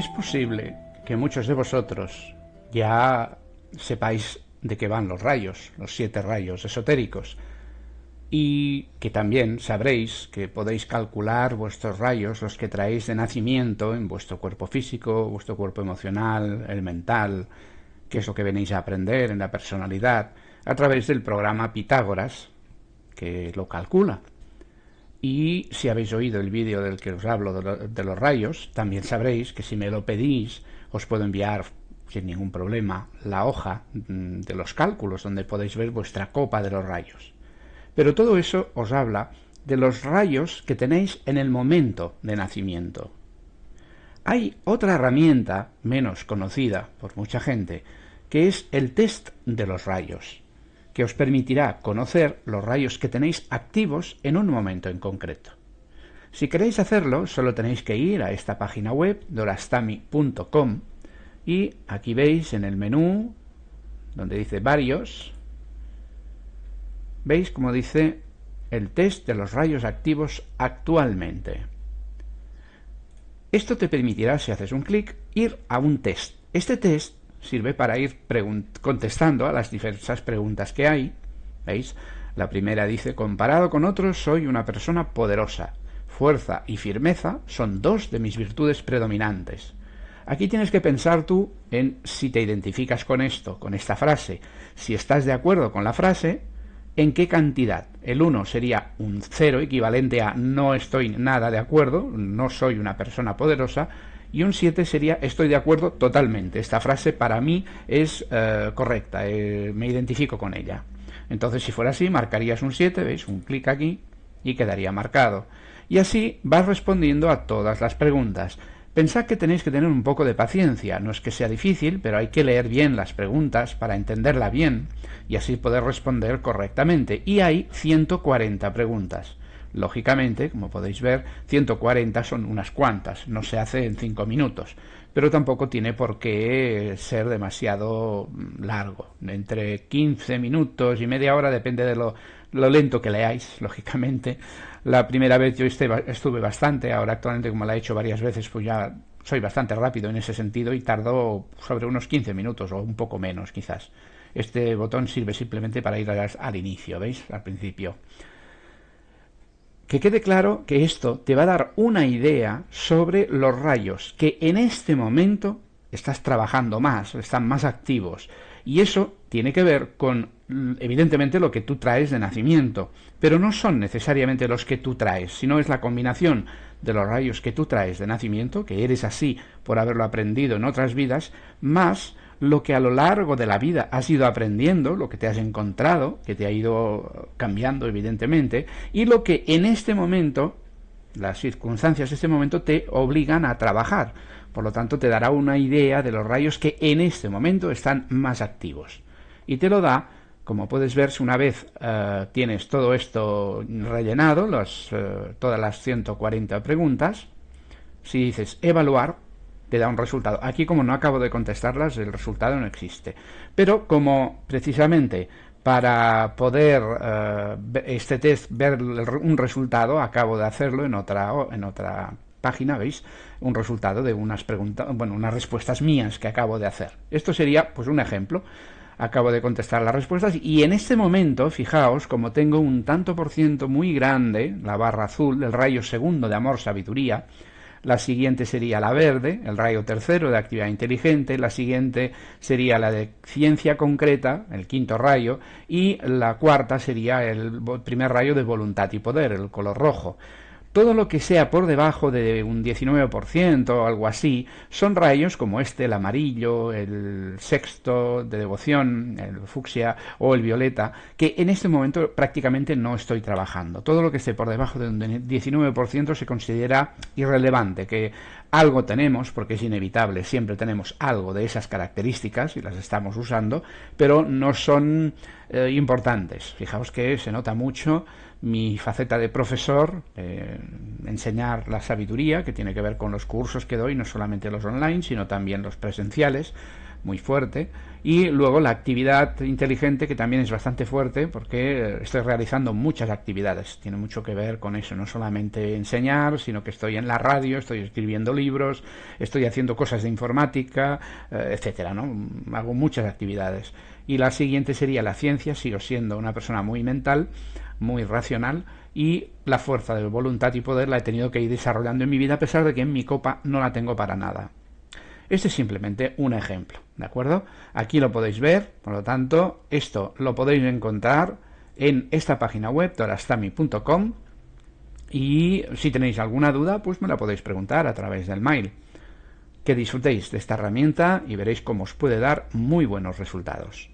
Es posible que muchos de vosotros ya sepáis de qué van los rayos, los siete rayos esotéricos, y que también sabréis que podéis calcular vuestros rayos, los que traéis de nacimiento en vuestro cuerpo físico, vuestro cuerpo emocional, el mental, que es lo que venís a aprender en la personalidad, a través del programa Pitágoras, que lo calcula. Y si habéis oído el vídeo del que os hablo de, los rayos, también sabréis que si me lo pedís, os puedo enviar sin ningún problema la hoja mm, de los cálculos donde podéis ver vuestra copa de los rayos. Pero todo eso os habla de los rayos que tenéis en el momento de nacimiento. Hay otra herramienta menos conocida por mucha gente, que es el test de los rayos que os permitirá conocer los rayos que tenéis activos en un momento en concreto. Si queréis hacerlo, solo tenéis que ir a esta página web, dorastami.com, y aquí veis en el menú, donde dice varios, veis como dice el test de los rayos activos actualmente. Esto te permitirá, si haces un clic, ir a un test. Este test sirve para ir contestando a las diversas preguntas que hay. ¿Veis? La primera dice, comparado con otros, soy una persona poderosa. Fuerza y firmeza son dos de mis virtudes predominantes. Aquí tienes que pensar tú en si te identificas con esto, con esta frase. Si estás de acuerdo con la frase, ¿en qué cantidad? El 1 sería un 0 equivalente a no estoy nada de acuerdo, no soy una persona poderosa, y un 7 sería estoy de acuerdo totalmente. Esta frase para mí es eh, correcta, eh, me identifico con ella. Entonces, si fuera así, marcarías un 7, ¿veis? Un clic aquí y quedaría marcado. Y así vas respondiendo a todas las preguntas. Pensad que tenéis que tener un poco de paciencia, no es que sea difícil, pero hay que leer bien las preguntas para entenderla bien y así poder responder correctamente. Y hay 140 preguntas. Lógicamente, como podéis ver, 140 son unas cuantas, no se hace en 5 minutos, pero tampoco tiene por qué ser demasiado mm, largo. Entre 15 minutos y media hora depende de lo, lento que leáis, lógicamente. La primera vez yo estuve bastante, ahora actualmente como la he hecho varias veces, pues ya soy bastante rápido en ese sentido y tardo sobre unos 15 minutos o un poco menos quizás. Este botón sirve simplemente para ir al inicio, ¿veis? Al principio. Que quede claro que esto te va a dar una idea sobre los rayos que en este momento estás trabajando más, están más activos. Y eso tiene que ver con, evidentemente, lo que tú traes de nacimiento. Pero no son necesariamente los que tú traes, sino es la combinación de los rayos que tú traes de nacimiento, que eres así por haberlo aprendido en otras vidas, más lo que a lo largo de la vida has ido aprendiendo, lo que te has encontrado, que te ha ido cambiando evidentemente, y lo que en este momento, las circunstancias de este momento te obligan a trabajar. Por lo tanto, te dará una idea de los rayos que en este momento están más activos. Y te lo da, como puedes ver, una vez eh, tienes todo esto rellenado, eh, todas las 140 preguntas, si dices evaluar, te da un resultado. Aquí como no acabo de contestarlas, el resultado no existe. Pero como precisamente para poder eh, este test ver un resultado, acabo de hacerlo en otra, en otra página, ¿veis? Un resultado de unas preguntas, bueno, unas respuestas mías que acabo de hacer. Esto sería pues un ejemplo. Acabo de contestar las respuestas y en este momento, fijaos, como tengo un tanto por ciento muy grande, la barra azul, el rayo segundo de amor sabiduría, la siguiente sería la verde, el rayo tercero de actividad inteligente, la siguiente sería la de ciencia concreta, el quinto rayo, y la cuarta sería el primer rayo de voluntad y poder, el color rojo. Todo lo que sea por debajo de un 19% o algo así son rayos como este, el amarillo, el sexto de devoción, el fucsia o el violeta, que en este momento prácticamente no estoy trabajando. Todo lo que esté por debajo de un 19% se considera irrelevante, que algo tenemos, porque es inevitable, siempre tenemos algo de esas características y las estamos usando, pero no son eh, importantes. Fijaos que se nota mucho mi faceta de profesor, eh, enseñar la sabiduría, que tiene que ver con los cursos que doy, no solamente los online, sino también los presenciales, muy fuerte, y luego la actividad inteligente, que también es bastante fuerte, porque estoy realizando muchas actividades, tiene mucho que ver con eso, no solamente enseñar, sino que estoy en la radio, estoy escribiendo libros, estoy haciendo cosas de informática, eh, etcétera, ¿no? Hago muchas actividades. Y la siguiente sería la ciencia, sigo siendo una persona muy mental, muy racional, y la fuerza de voluntad y poder la he tenido que ir desarrollando en mi vida, a pesar de que en mi copa no la tengo para nada. Este es simplemente un ejemplo, ¿de acuerdo? Aquí lo podéis ver, por lo tanto, esto lo podéis encontrar en esta página web, torastami.com, y si tenéis alguna duda, pues me la podéis preguntar a través del mail. Que disfrutéis de esta herramienta y veréis cómo os puede dar muy buenos resultados.